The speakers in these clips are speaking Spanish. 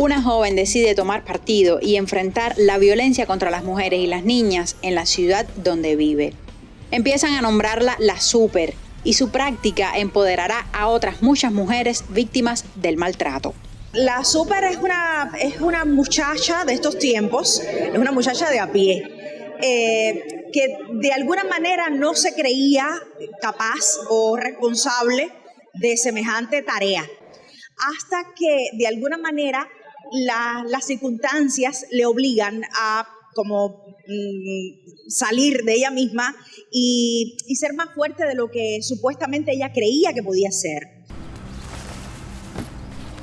Una joven decide tomar partido y enfrentar la violencia contra las mujeres y las niñas en la ciudad donde vive. Empiezan a nombrarla la super y su práctica empoderará a otras muchas mujeres víctimas del maltrato. La super es una, es una muchacha de estos tiempos, es una muchacha de a pie, eh, que de alguna manera no se creía capaz o responsable de semejante tarea, hasta que de alguna manera las circunstancias le obligan a como mm, salir de ella misma y, y ser más fuerte de lo que supuestamente ella creía que podía ser.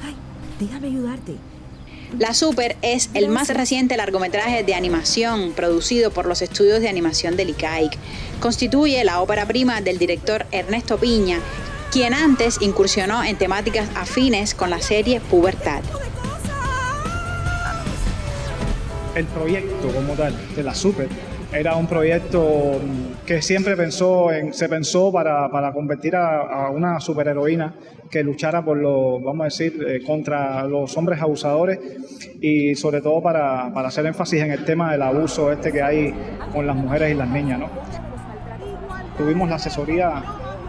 Ay, déjame ayudarte. La Super es el más reciente largometraje de animación producido por los estudios de animación del ICAIC. Constituye la ópera prima del director Ernesto Piña, quien antes incursionó en temáticas afines con la serie Pubertad. El proyecto como tal de la Super era un proyecto que siempre pensó en, se pensó para, para convertir a, una superheroína que luchara por lo, vamos a decir, eh, contra los hombres abusadores y sobre todo para, para, hacer énfasis en el tema del abuso este que hay con las mujeres y las niñas. ¿no? Tuvimos la asesoría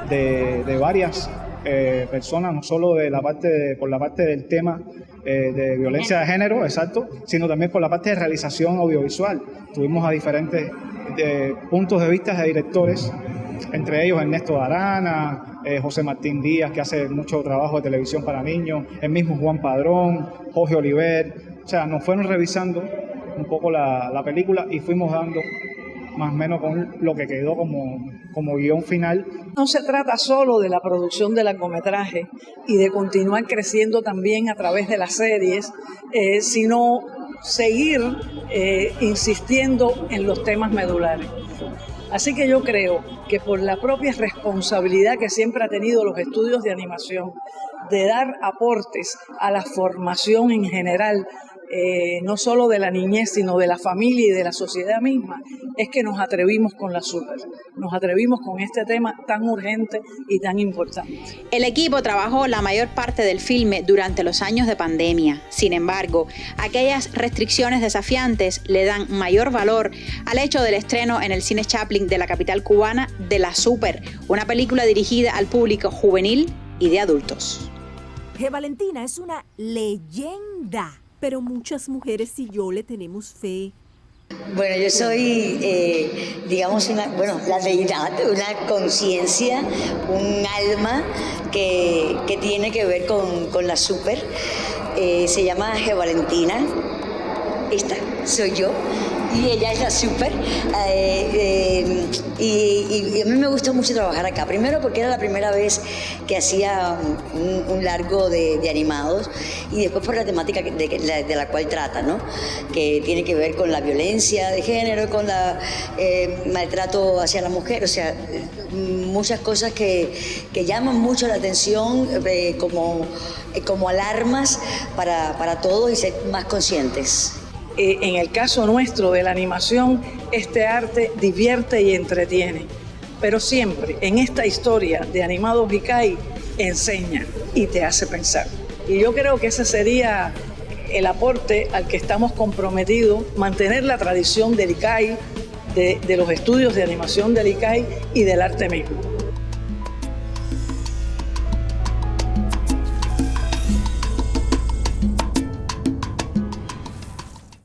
de, de varias eh, personas, no solo de la parte por la parte del tema eh, de violencia de género, exacto, sino también por la parte de realización audiovisual. Tuvimos a diferentes eh, puntos de vista de directores, entre ellos Ernesto Arana, José Martín Díaz, que hace mucho trabajo de televisión para niños, el mismo Juan Padrón, Jorge Oliver, o sea, nos fueron revisando un poco la película y fuimos dando más o menos con lo que quedó como, como guion final. No se trata solo de la producción del largometraje y de continuar creciendo también a través de las series, eh, sino seguir eh, insistiendo en los temas medulares. Así que yo creo que por la propia responsabilidad que siempre ha tenido los estudios de animación de dar aportes a la formación en general eh, no solo de la niñez, sino de la familia y de la sociedad misma, es que nos atrevimos con la super, nos atrevimos con este tema tan urgente y tan importante. El equipo trabajó la mayor parte del filme durante los años de pandemia. Sin embargo, aquellas restricciones desafiantes le dan mayor valor al hecho del estreno en el cine Chaplin de la capital cubana de La Super, una película dirigida al público juvenil y de adultos. Que Valentina es una leyenda pero muchas mujeres y yo le tenemos fe. Bueno, yo soy, eh, digamos, una, bueno, la deidad, una conciencia, un alma que, que, tiene que ver con, con la super. Eh, se llama G. Valentina. Esta soy yo y ella es la súper. Eh, eh, y, a mí me gustó mucho trabajar acá. Primero porque era la primera vez que hacía un, largo de, animados y después por la temática de, la, cual trata, ¿no? que tiene que ver con la violencia de género, con el eh, maltrato hacia la mujer, o sea, muchas cosas que, que llaman mucho la atención como, como alarmas para, para todos y ser más conscientes. Eh, en el caso nuestro de la animación, este arte divierte y entretiene. Pero siempre en esta historia de Animados Vicay enseña y te hace pensar. Y yo creo que ese sería el aporte al que estamos comprometidos, mantener la tradición del ICAI, de, de los estudios de animación del ICAI y del arte mismo.